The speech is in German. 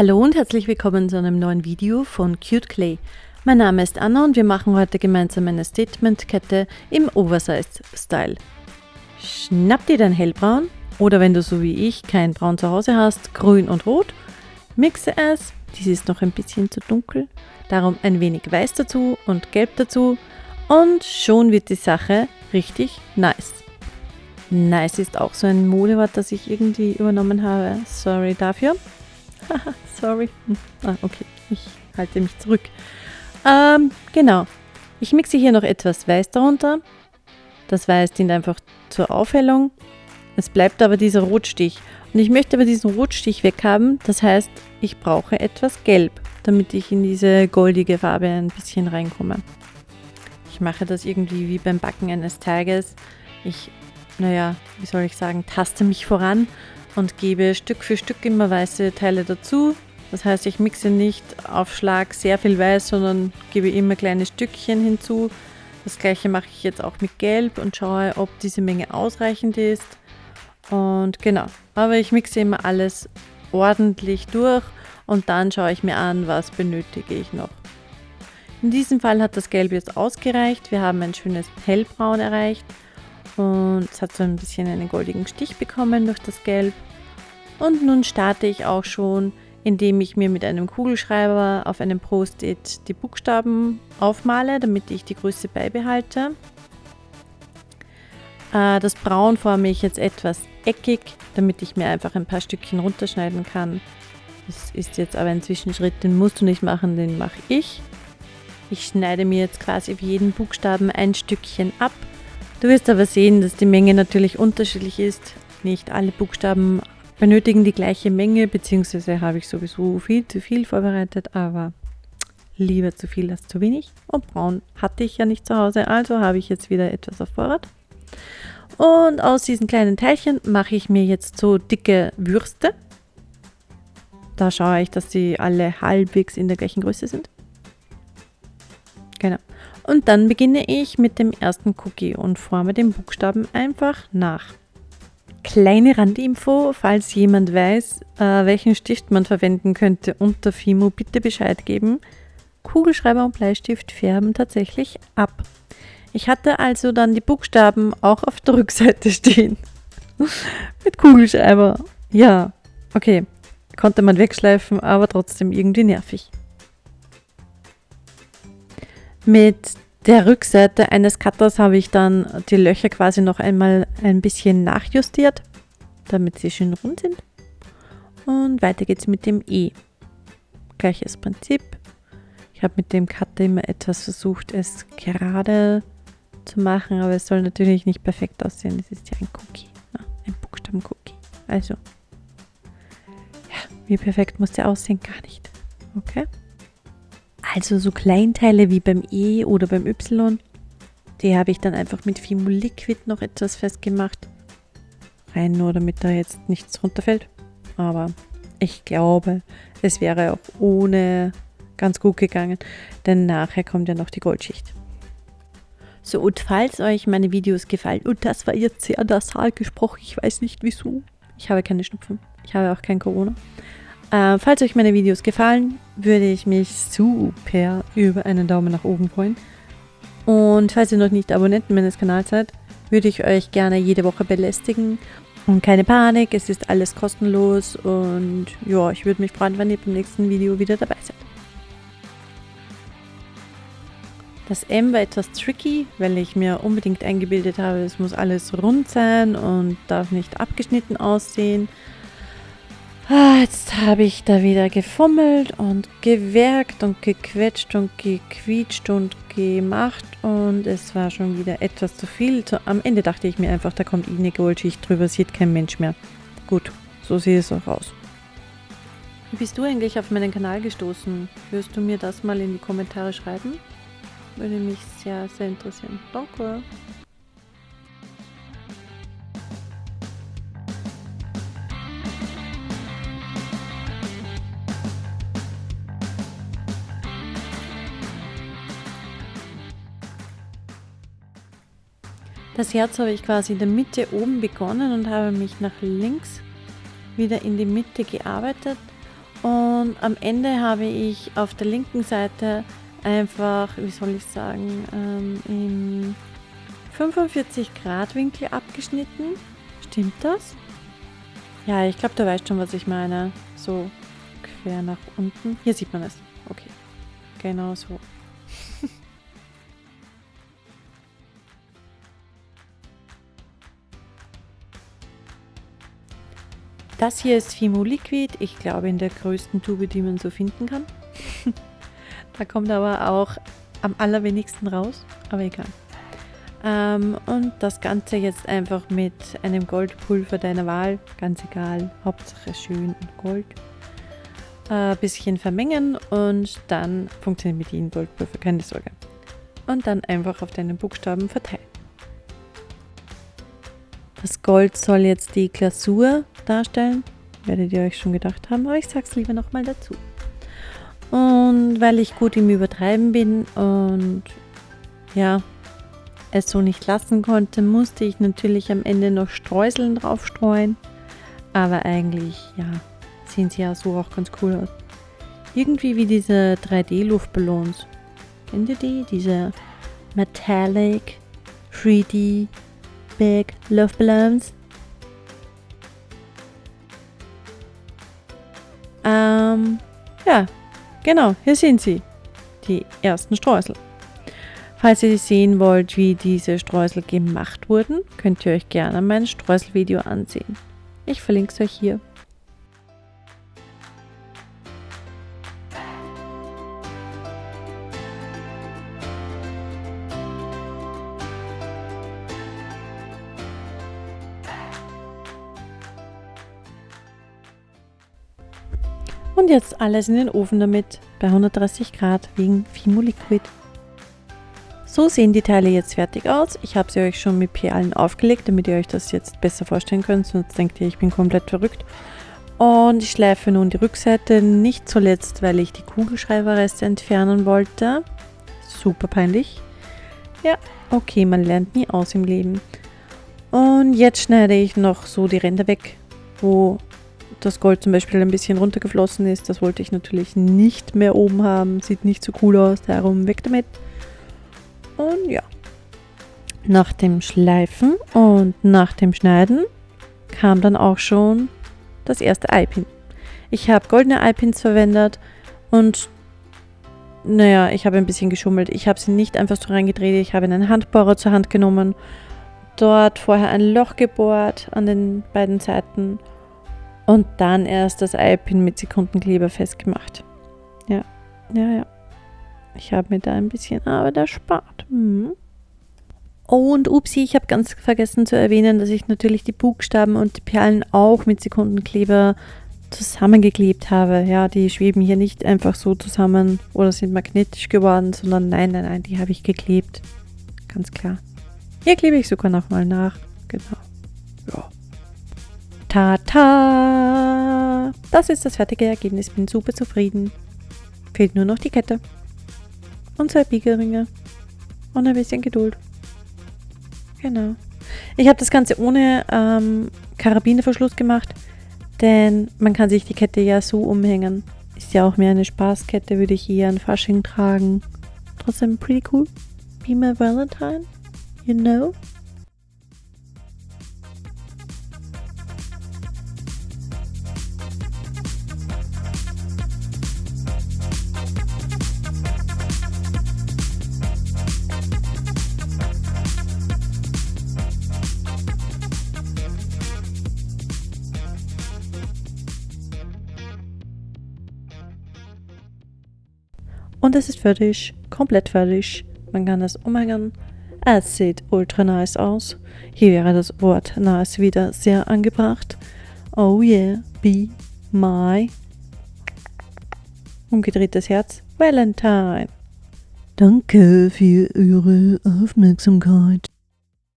Hallo und herzlich willkommen zu einem neuen Video von Cute Clay. Mein Name ist Anna und wir machen heute gemeinsam eine Statement-Kette im Oversized Style. Schnapp dir dein Hellbraun oder wenn du so wie ich kein Braun zu Hause hast, grün und rot, mixe es, dies ist noch ein bisschen zu dunkel, darum ein wenig weiß dazu und gelb dazu und schon wird die Sache richtig nice. Nice ist auch so ein Modewort, das ich irgendwie übernommen habe. Sorry dafür. Sorry. Hm. Ah, okay. Ich halte mich zurück. Ähm, genau. Ich mixe hier noch etwas Weiß darunter. Das Weiß dient einfach zur Aufhellung. Es bleibt aber dieser Rotstich. Und ich möchte aber diesen Rotstich weghaben. Das heißt, ich brauche etwas Gelb, damit ich in diese goldige Farbe ein bisschen reinkomme. Ich mache das irgendwie wie beim Backen eines Teiges. Ich naja, wie soll ich sagen, taste mich voran und gebe Stück für Stück immer weiße Teile dazu. Das heißt, ich mixe nicht auf Schlag sehr viel Weiß, sondern gebe immer kleine Stückchen hinzu. Das gleiche mache ich jetzt auch mit Gelb und schaue, ob diese Menge ausreichend ist. Und genau, aber ich mixe immer alles ordentlich durch und dann schaue ich mir an, was benötige ich noch. In diesem Fall hat das Gelb jetzt ausgereicht. Wir haben ein schönes Hellbraun erreicht. Und es hat so ein bisschen einen goldigen Stich bekommen durch das Gelb. Und nun starte ich auch schon, indem ich mir mit einem Kugelschreiber auf einem Post-it die Buchstaben aufmale, damit ich die Größe beibehalte. Äh, das Braun forme ich jetzt etwas eckig, damit ich mir einfach ein paar Stückchen runterschneiden kann. Das ist jetzt aber ein Zwischenschritt, den musst du nicht machen, den mache ich. Ich schneide mir jetzt quasi auf jeden Buchstaben ein Stückchen ab Du wirst aber sehen, dass die Menge natürlich unterschiedlich ist. Nicht alle Buchstaben benötigen die gleiche Menge, beziehungsweise habe ich sowieso viel zu viel vorbereitet, aber lieber zu viel als zu wenig. Und braun hatte ich ja nicht zu Hause, also habe ich jetzt wieder etwas auf Vorrat. Und aus diesen kleinen Teilchen mache ich mir jetzt so dicke Würste. Da schaue ich, dass sie alle halbwegs in der gleichen Größe sind. Und dann beginne ich mit dem ersten Cookie und forme den Buchstaben einfach nach. Kleine Randinfo, falls jemand weiß, äh, welchen Stift man verwenden könnte unter Fimo, bitte Bescheid geben. Kugelschreiber und Bleistift färben tatsächlich ab. Ich hatte also dann die Buchstaben auch auf der Rückseite stehen. Mit Kugelschreiber. Ja, okay. Konnte man wegschleifen, aber trotzdem irgendwie nervig. Mit der Rückseite eines Cutters habe ich dann die Löcher quasi noch einmal ein bisschen nachjustiert, damit sie schön rund sind. Und weiter geht es mit dem E. Gleiches Prinzip. Ich habe mit dem Cutter immer etwas versucht, es gerade zu machen, aber es soll natürlich nicht perfekt aussehen. Es ist ja ein Cookie, ne? ein Buchstaben-Cookie. Also, ja, wie perfekt muss der aussehen? Gar nicht. Okay? Also so Kleinteile wie beim E oder beim Y, die habe ich dann einfach mit Fimo Liquid noch etwas festgemacht. Rein nur, damit da jetzt nichts runterfällt. Aber ich glaube, es wäre auch ohne ganz gut gegangen, denn nachher kommt ja noch die Goldschicht. So, und falls euch meine Videos gefallen, und das war jetzt sehr nasal gesprochen, ich weiß nicht wieso, ich habe keine Schnupfen, ich habe auch kein Corona, äh, falls euch meine Videos gefallen, würde ich mich super über einen Daumen nach oben freuen. Und falls ihr noch nicht Abonnenten meines Kanals seid, würde ich euch gerne jede Woche belästigen. Und keine Panik, es ist alles kostenlos und ja, ich würde mich freuen, wenn ihr beim nächsten Video wieder dabei seid. Das M war etwas tricky, weil ich mir unbedingt eingebildet habe, es muss alles rund sein und darf nicht abgeschnitten aussehen. Ah, jetzt habe ich da wieder gefummelt und gewerkt und gequetscht und gequietscht und gemacht und es war schon wieder etwas zu viel. Am Ende dachte ich mir einfach, da kommt eine Goldschicht drüber, sieht kein Mensch mehr. Gut, so sieht es auch aus. Wie bist du eigentlich auf meinen Kanal gestoßen? Wirst du mir das mal in die Kommentare schreiben? Würde mich sehr, sehr interessieren. Danke. Das Herz habe ich quasi in der Mitte oben begonnen und habe mich nach links wieder in die Mitte gearbeitet Und am Ende habe ich auf der linken Seite einfach, wie soll ich sagen, ähm, im 45 Grad Winkel abgeschnitten. Stimmt das? Ja, ich glaube, du weißt schon, was ich meine. So quer nach unten. Hier sieht man es. Okay. Genau so. Das hier ist Fimo Liquid, ich glaube in der größten Tube, die man so finden kann. da kommt aber auch am allerwenigsten raus, aber egal. Ähm, und das Ganze jetzt einfach mit einem Goldpulver deiner Wahl, ganz egal, Hauptsache schön und Gold. Äh, bisschen vermengen und dann funktioniert mit jedem Goldpulver, keine Sorge. Und dann einfach auf deinen Buchstaben verteilen. Das Gold soll jetzt die Glasur darstellen. Werdet ihr euch schon gedacht haben, aber ich sage es lieber nochmal dazu. Und weil ich gut im Übertreiben bin und ja, es so nicht lassen konnte, musste ich natürlich am Ende noch Streuseln drauf streuen. Aber eigentlich, ja, sehen sie ja so auch ganz cool aus. Irgendwie wie diese 3D-Luftballons. Kennt ihr die? Diese Metallic 3D Big Love Balloons. Ähm, ja, genau, hier sind sie. Die ersten Streusel. Falls ihr sehen wollt, wie diese Streusel gemacht wurden, könnt ihr euch gerne mein Streuselvideo ansehen. Ich verlinke es euch hier. Und jetzt alles in den Ofen damit, bei 130 Grad wegen Fimo Liquid. So sehen die Teile jetzt fertig aus. Ich habe sie euch schon mit Perlen aufgelegt, damit ihr euch das jetzt besser vorstellen könnt, sonst denkt ihr, ich bin komplett verrückt. Und ich schleife nun die Rückseite, nicht zuletzt, weil ich die Kugelschreiberreste entfernen wollte. Super peinlich. Ja, okay, man lernt nie aus im Leben. Und jetzt schneide ich noch so die Ränder weg, wo das Gold zum Beispiel ein bisschen runtergeflossen ist. Das wollte ich natürlich nicht mehr oben haben. Sieht nicht so cool aus, darum weg damit. Und ja, nach dem Schleifen und nach dem Schneiden kam dann auch schon das erste Eyepin. Ich habe goldene Eyepins verwendet und naja, ich habe ein bisschen geschummelt. Ich habe sie nicht einfach so reingedreht, ich habe einen Handbohrer zur Hand genommen, dort vorher ein Loch gebohrt an den beiden Seiten und dann erst das Eipin mit Sekundenkleber festgemacht. Ja, ja, ja. Ich habe mir da ein bisschen Arbeit erspart. Mhm. und upsi, ich habe ganz vergessen zu erwähnen, dass ich natürlich die Buchstaben und die Perlen auch mit Sekundenkleber zusammengeklebt habe. Ja, die schweben hier nicht einfach so zusammen oder sind magnetisch geworden, sondern nein, nein, nein, die habe ich geklebt. Ganz klar. Hier klebe ich sogar nochmal nach. Genau. Tata! Das ist das fertige Ergebnis. Bin super zufrieden. Fehlt nur noch die Kette. Und zwei Biegeringe. Und ein bisschen Geduld. Genau. Ich habe das Ganze ohne ähm, Karabinerverschluss gemacht, denn man kann sich die Kette ja so umhängen. Ist ja auch mehr eine Spaßkette, würde ich eher an Fasching tragen. Trotzdem pretty cool. Be my Valentine, you know? Und es ist fertig, komplett fertig. Man kann es umhängen. Es sieht ultra nice aus. Hier wäre das Wort nice wieder sehr angebracht. Oh yeah, be my umgedrehtes Herz Valentine. Danke für eure Aufmerksamkeit.